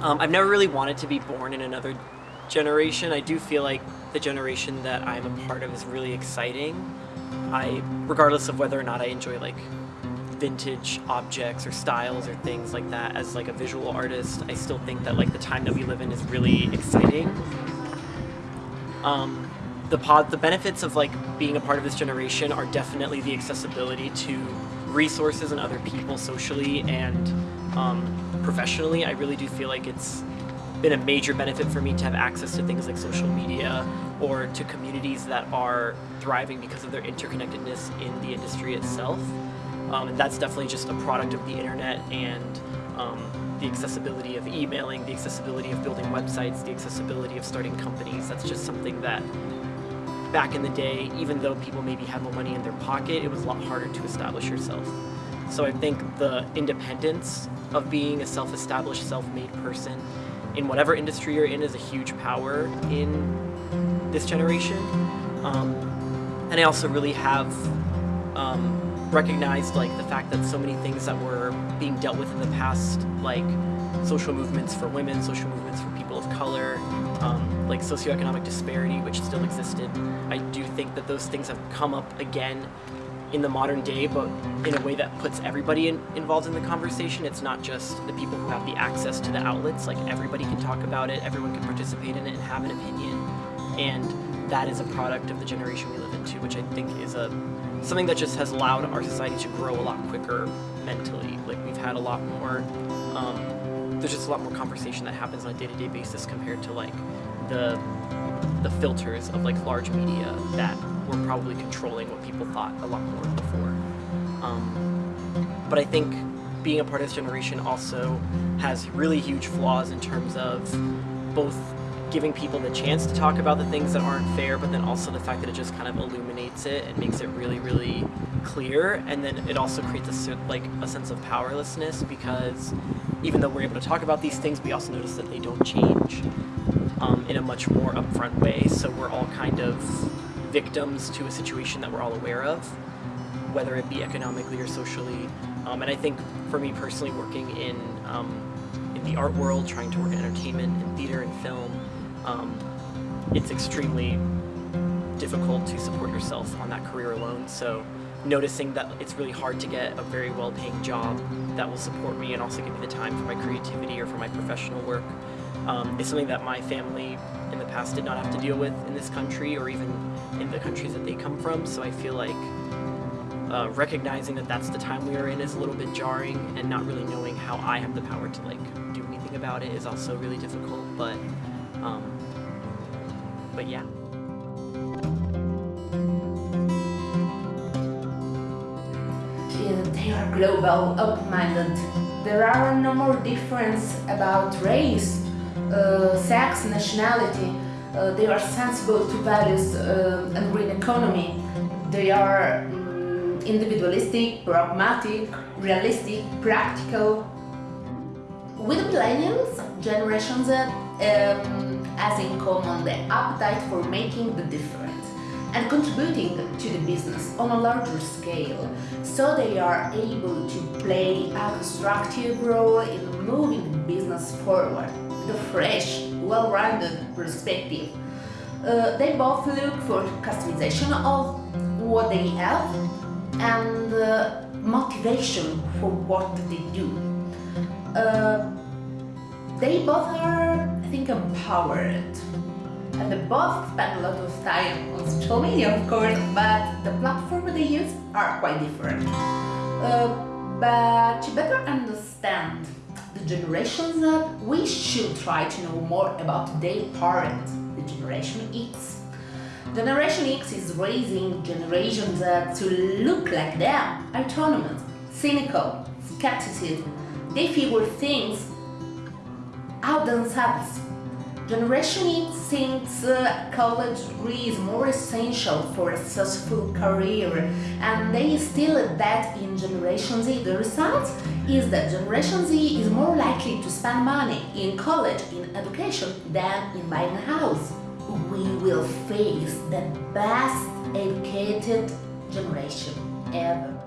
Um, I've never really wanted to be born in another generation. I do feel like the generation that I'm a part of is really exciting. I, regardless of whether or not I enjoy like vintage objects or styles or things like that as like a visual artist, I still think that like the time that we live in is really exciting. Um, the pod, the benefits of like being a part of this generation are definitely the accessibility to resources and other people socially and um, professionally. I really do feel like it's been a major benefit for me to have access to things like social media or to communities that are thriving because of their interconnectedness in the industry itself. Um, and that's definitely just a product of the internet and um, the accessibility of emailing, the accessibility of building websites, the accessibility of starting companies. That's just something that back in the day, even though people maybe had more money in their pocket, it was a lot harder to establish yourself. So I think the independence of being a self-established, self-made person in whatever industry you're in is a huge power in this generation. Um, and I also really have um, recognized like the fact that so many things that were being dealt with in the past, like social movements for women, social movements for of color, um, like socioeconomic disparity, which still existed. I do think that those things have come up again in the modern day, but in a way that puts everybody in, involved in the conversation. It's not just the people who have the access to the outlets, like everybody can talk about it, everyone can participate in it and have an opinion. And that is a product of the generation we live into, which I think is a something that just has allowed our society to grow a lot quicker mentally. Like we've had a lot more, um, there's just a lot more conversation that happens on a day-to-day -day basis compared to like the the filters of like large media that were probably controlling what people thought a lot more before. Um, but I think being a part of this generation also has really huge flaws in terms of both giving people the chance to talk about the things that aren't fair, but then also the fact that it just kind of illuminates it and makes it really, really clear. And then it also creates a, like a sense of powerlessness because even though we're able to talk about these things, we also notice that they don't change um, in a much more upfront way. So we're all kind of victims to a situation that we're all aware of, whether it be economically or socially. Um, and I think for me personally, working in um, in the art world, trying to work in entertainment and theater and film, um, it's extremely difficult to support yourself on that career alone. So noticing that it's really hard to get a very well-paying job that will support me and also give me the time for my creativity or for my professional work um, is something that my family in the past did not have to deal with in this country or even in the countries that they come from. So I feel like uh, recognizing that that's the time we are in is a little bit jarring and not really knowing how I have the power to like do anything about it is also really difficult. But um, but yeah. Global, open-minded. There are no more difference about race, uh, sex, nationality. Uh, they are sensible to values uh, and green economy. They are um, individualistic, pragmatic, realistic, practical. With millennials, Generation Z um, has in common the appetite for making the difference and contributing to the business on a larger scale, so they are able to play a constructive role in moving the business forward, the fresh, well-rounded perspective. Uh, they both look for customization of what they have and uh, motivation for what they do. Uh, they both are I think empowered. And they both spend a lot of time on social media, of course, but the platform they use are quite different. Uh, but to better understand the generations that we should try to know more about their parents, the Generation X. Generation X is raising generations that to look like them, autonomous, cynical, skepticism. They figure things out themselves. Generation thinks uh, college degree is more essential for a successful career and they still that in Generation Z. The result is that Generation Z is more likely to spend money in college, in education, than in buying a house. We will face the best educated generation ever.